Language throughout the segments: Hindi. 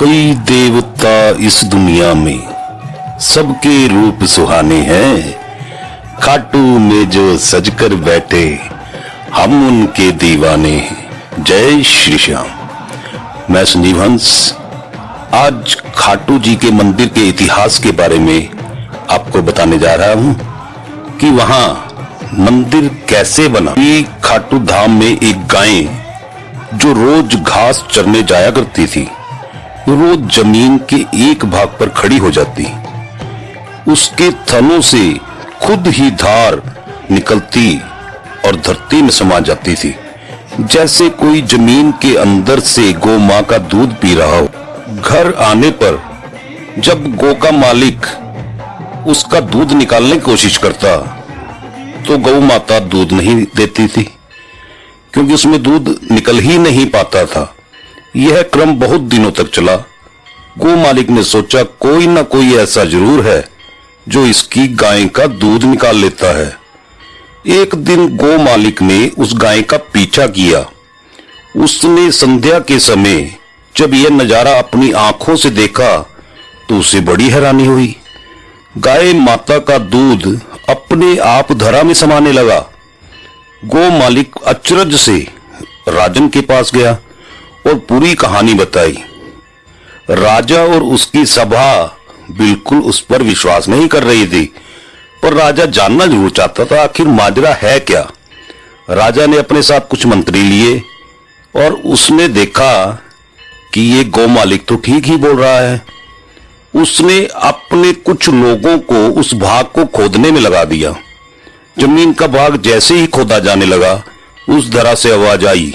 कई देवता इस दुनिया में सबके रूप सुहाने हैं। खाटू में जो सजकर बैठे हम उनके दीवाने हैं। जय श्री श्याम। मैं संजीव हंस आज खाटू जी के मंदिर के इतिहास के बारे में आपको बताने जा रहा हूँ कि वहाँ मंदिर कैसे बना। कि खाटू धाम में एक गाय जो रोज घास चरने जाया करती थी। रोज ज़मीन के एक भाग पर खड़ी हो जाती। उसके थनों से खुद ही धार निकलती और धरती में समा जाती थी। जैसे कोई ज़मीन के अंदर से गौ माँ का दूध पी रहा हो। घर आने पर जब गौ का मालिक उसका दूध निकालने की कोशिश करता तो गौ माता दूध नहीं देती थी, क्योंकि उसमें दूध निकल ही नहीं पाता था। यह क्रम बहुत दिनों तक चला। गो मालिक ने सोचा, कोई ना कोई ऐसा ज़रूर है जो इसकी गाय का दूध निकाल लेता है। एक दिन गो मालिक ने उस गाय का पीछा किया। उसने संध्या के समय जब यह नज़ारा अपनी आँखों से देखा तो उसे बड़ी हैरानी हुई। गाय माता का दूध अपने आप धरा में समाने लगा। गो मालिक अचरज से राजन के पास गया। और पूरी कहानी बताई। राजा और उसकी सभा बिल्कुल उस पर विश्वास नहीं कर रही थी, पर राजा जानना ज़रूर चाहता था आखिर माजरा है क्या। राजा ने अपने साथ कुछ मंत्री लिए और उसने देखा कि ये गौ मालिक तो ठीक ही बोल रहा है। उसने अपने कुछ लोगों को उस भाग को खोदने में लगा दिया। ज़मीन का भाग जैसे ही खोदा जाने लगा, उस धरा से आवाज़ आई,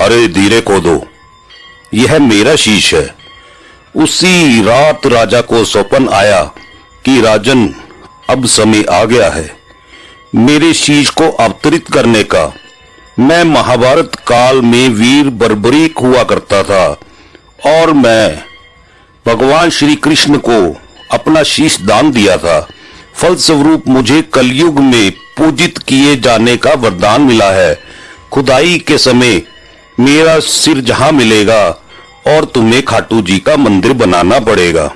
अरे धीरे खोदो। यह मेरा शीश है। उसी रात राजा को स्वपन आया कि राजन अब समय आ गया है। मेरे शीश को अवतरित करने का। मैं महाभारत काल में वीर बर्बरीक हुआ करता था और मैं भगवान श्री कृष्ण को अपना शीश दान दिया था। फलस्वरूप मुझे कलयुग में पूजित किए जाने का वरदान मिला है। खुदाई के समय मेरा सिर जहाँ मिलेगा और तुम्हें खाटू जी का मंदिर बनाना पड़ेगा।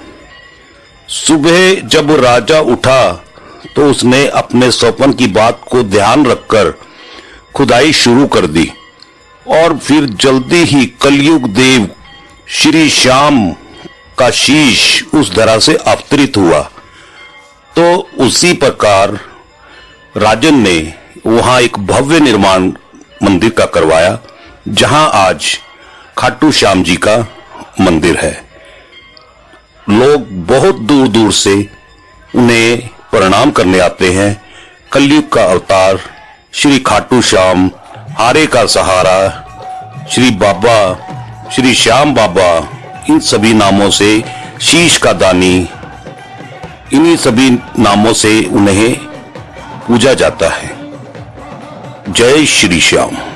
सुबह जब राजा उठा तो उसने अपने स्वपन की बात को ध्यान रखकर खुदाई शुरू कर दी और फिर जल्दी ही कलयुग देव श्री श्याम का शीश उस धरा से अवतरित हुआ। तो उसी प्रकार राजन ने वहाँ एक भव्य निर्माण मंदिर का करवाया, जहाँ आज खाटू श्याम जी का मंदिर है। लोग बहुत दूर दूर से उन्हें प्रणाम करने आते हैं। कलयुग का अवतार, श्री खाटू श्याम, हारे का सहारा, श्री बाबा, श्री श्याम बाबा, इन सभी नामों से शीश का दानी, इन्हीं सभी नामों से उन्हें पूजा जाता है। जय श्री श्याम।